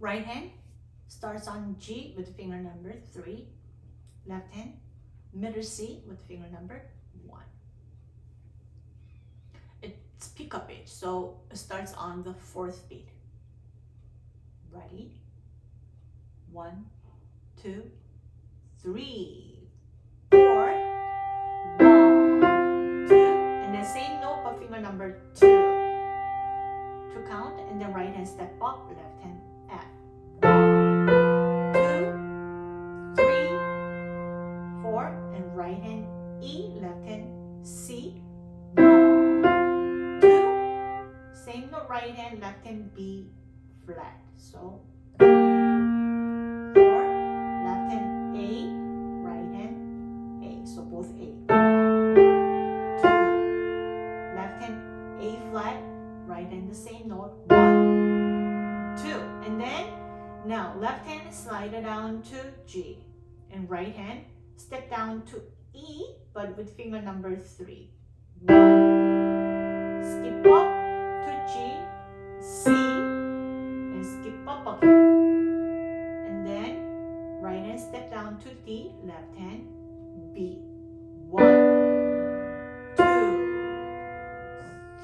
Right hand starts on G with finger number three. Left hand, middle C with finger number one. It's pickup beat, so it starts on the fourth beat. Ready? One, two, three, four, one, two, and then same note but finger number two to count, and then right hand step up, left hand F. And right hand E, left hand C. One, two, same note, right hand, left hand B flat. So it down to G, and right hand step down to E, but with finger number three. One, skip up to G, C, and skip up again. And then right hand step down to D, left hand B. One, two,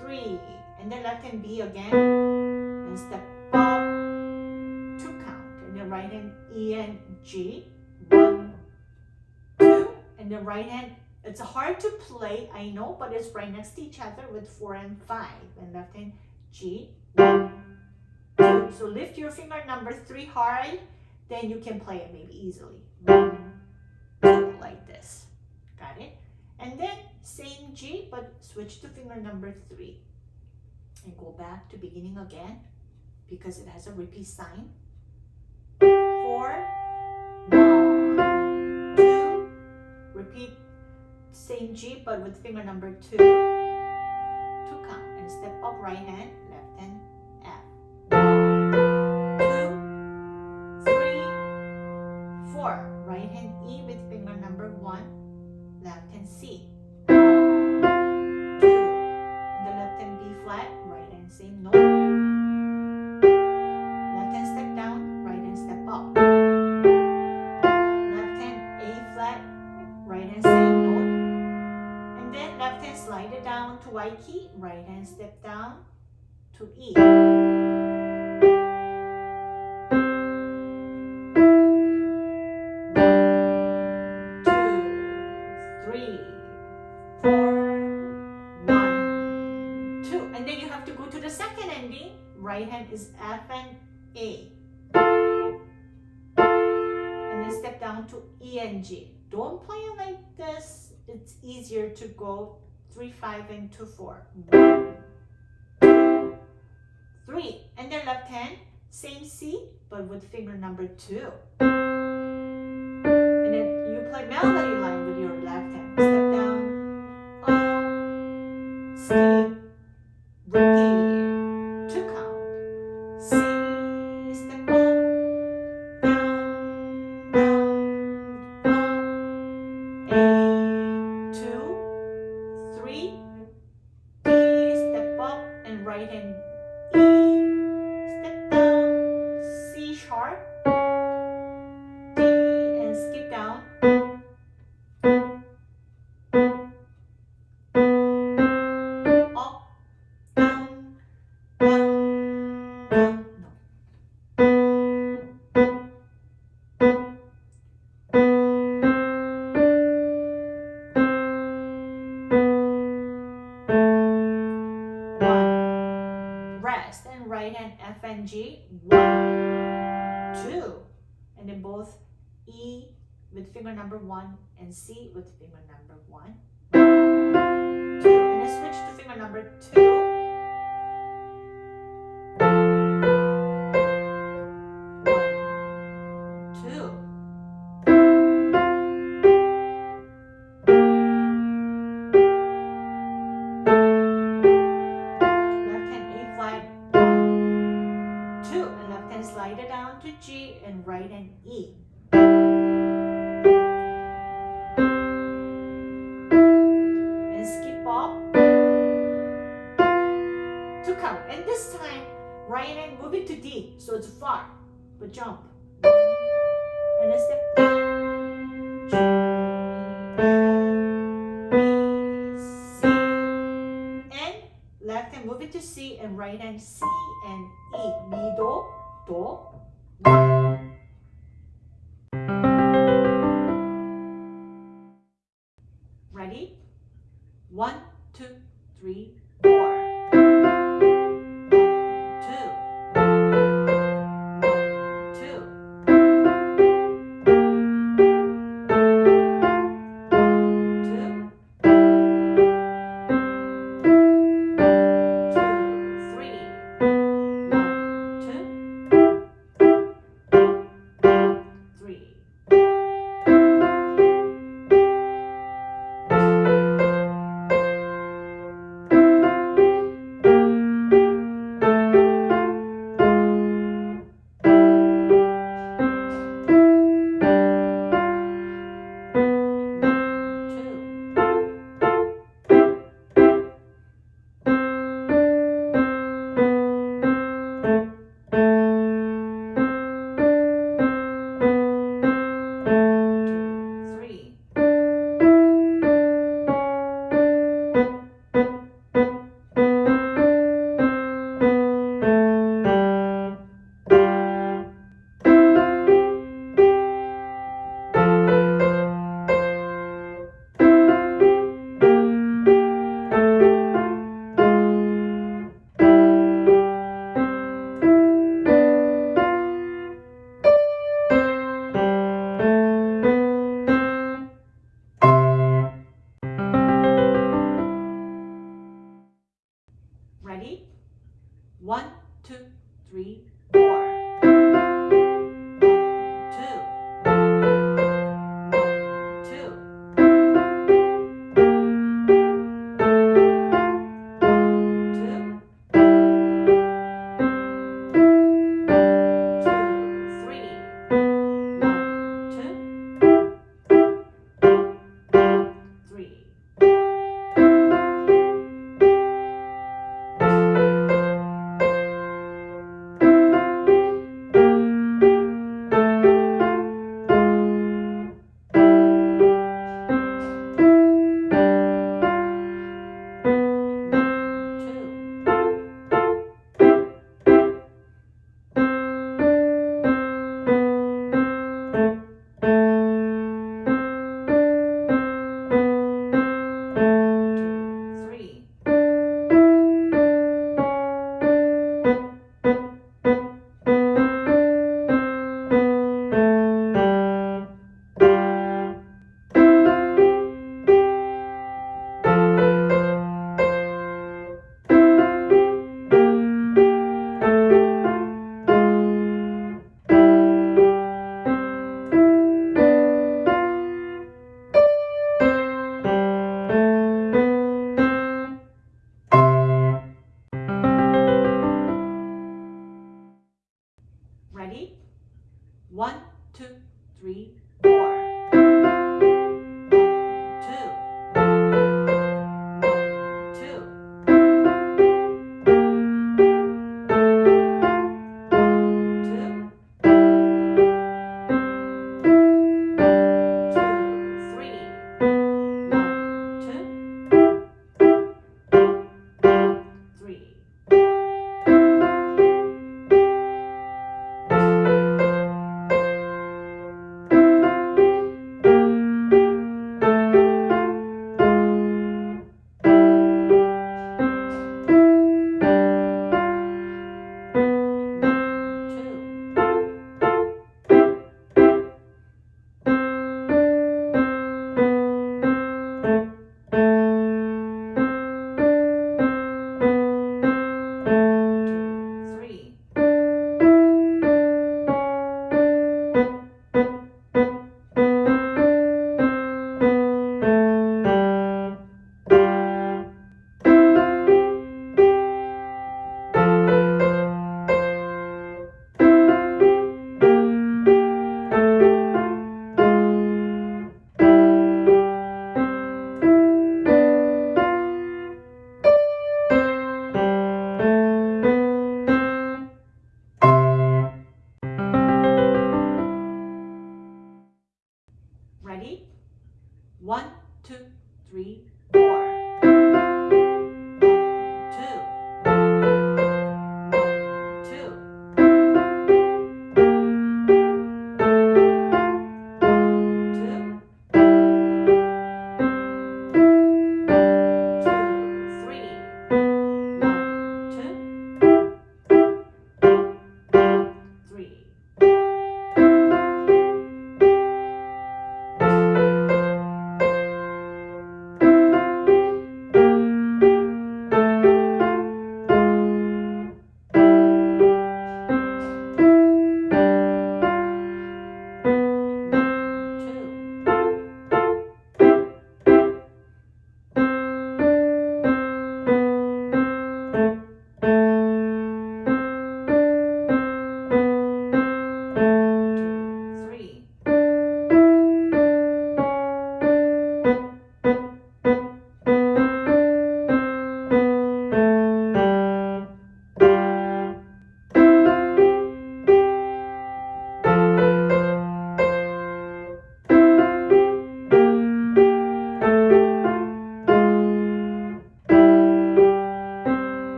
three, and then left hand B again, and step Right hand E and G. One, two, and the right hand. It's hard to play, I know, but it's right next to each other with four and five. And left hand G. One, two. So lift your finger number three hard, then you can play it maybe easily. One, two, like this. Got it? And then same G, but switch to finger number three. And go back to beginning again because it has a repeat sign. Four, one, two, repeat same G but with finger number two to count and step up right hand, left hand, F. One, two, three, four. Right hand E with finger number one, left hand C. Y key, right hand step down to E. And then you have to go to the second ending. Right hand is F and A. And then step down to E and G. Don't play it like this. It's easier to go three, five, and two, four. Three. And then left hand, same C, but with finger number two. And then you play melody line with your left hand. Step down, up, skip, repeat, finger number one and C with finger number one. and left hand move it to C and right hand C and E. middle, Do, One, two, three, three